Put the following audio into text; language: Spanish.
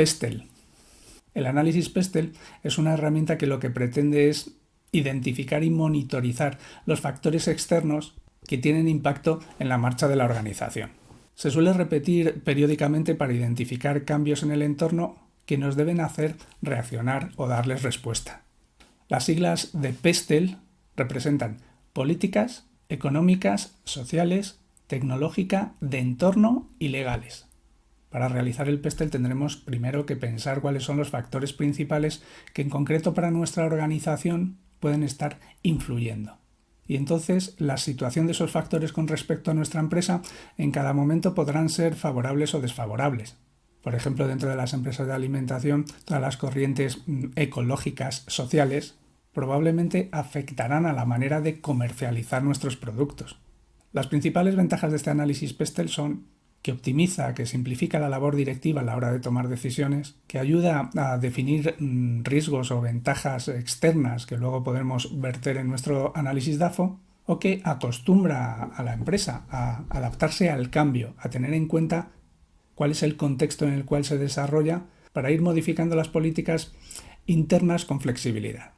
Pestel. El análisis Pestel es una herramienta que lo que pretende es identificar y monitorizar los factores externos que tienen impacto en la marcha de la organización. Se suele repetir periódicamente para identificar cambios en el entorno que nos deben hacer reaccionar o darles respuesta. Las siglas de PESTEL representan políticas, económicas, sociales, tecnológica, de entorno y legales. Para realizar el PESTEL tendremos primero que pensar cuáles son los factores principales que en concreto para nuestra organización pueden estar influyendo. Y entonces la situación de esos factores con respecto a nuestra empresa en cada momento podrán ser favorables o desfavorables. Por ejemplo, dentro de las empresas de alimentación, todas las corrientes mm, ecológicas, sociales, probablemente afectarán a la manera de comercializar nuestros productos. Las principales ventajas de este análisis PESTEL son que optimiza, que simplifica la labor directiva a la hora de tomar decisiones, que ayuda a definir mm, riesgos o ventajas externas que luego podemos verter en nuestro análisis DAFO, o que acostumbra a la empresa a adaptarse al cambio, a tener en cuenta cuál es el contexto en el cual se desarrolla para ir modificando las políticas internas con flexibilidad.